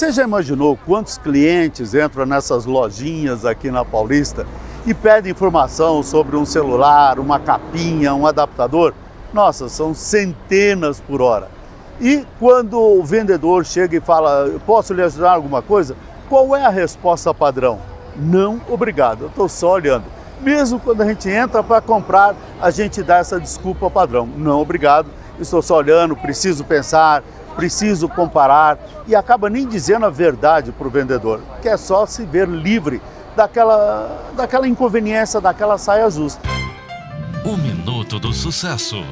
Você já imaginou quantos clientes entram nessas lojinhas aqui na Paulista e pedem informação sobre um celular, uma capinha, um adaptador? Nossa, são centenas por hora. E quando o vendedor chega e fala, posso lhe ajudar alguma coisa? Qual é a resposta padrão? Não, obrigado, eu estou só olhando. Mesmo quando a gente entra para comprar, a gente dá essa desculpa padrão. Não, obrigado, estou só olhando, preciso pensar, preciso comparar e acaba nem dizendo a verdade para o vendedor, que é só se ver livre daquela, daquela inconveniência, daquela saia justa. O Minuto do Sucesso,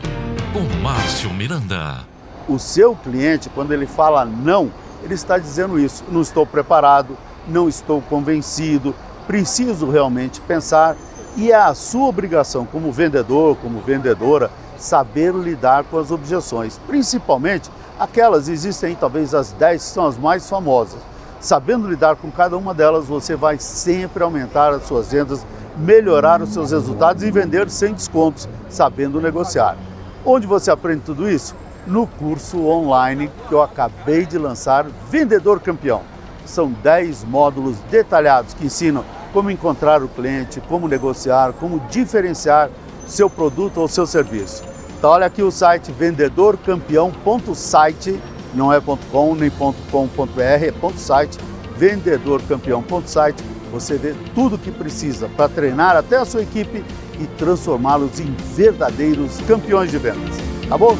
com Márcio Miranda. O seu cliente, quando ele fala não, ele está dizendo isso, não estou preparado, não estou convencido, preciso realmente pensar e é a sua obrigação como vendedor, como vendedora, saber lidar com as objeções, principalmente aquelas, existem talvez as 10 que são as mais famosas. Sabendo lidar com cada uma delas, você vai sempre aumentar as suas vendas, melhorar os seus resultados e vender sem descontos, sabendo negociar. Onde você aprende tudo isso? No curso online que eu acabei de lançar, Vendedor Campeão. São 10 módulos detalhados que ensinam como encontrar o cliente, como negociar, como diferenciar seu produto ou seu serviço. Olha aqui o site vendedorcampeão.site, não é .com nem .com.br, é .site, vendedorcampeão.site. Você vê tudo o que precisa para treinar até a sua equipe e transformá-los em verdadeiros campeões de vendas. Tá bom?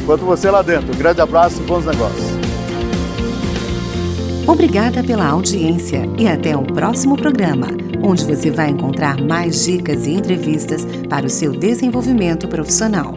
Enquanto você lá dentro, um grande abraço e bons negócios. Obrigada pela audiência e até o próximo programa, onde você vai encontrar mais dicas e entrevistas para o seu desenvolvimento profissional.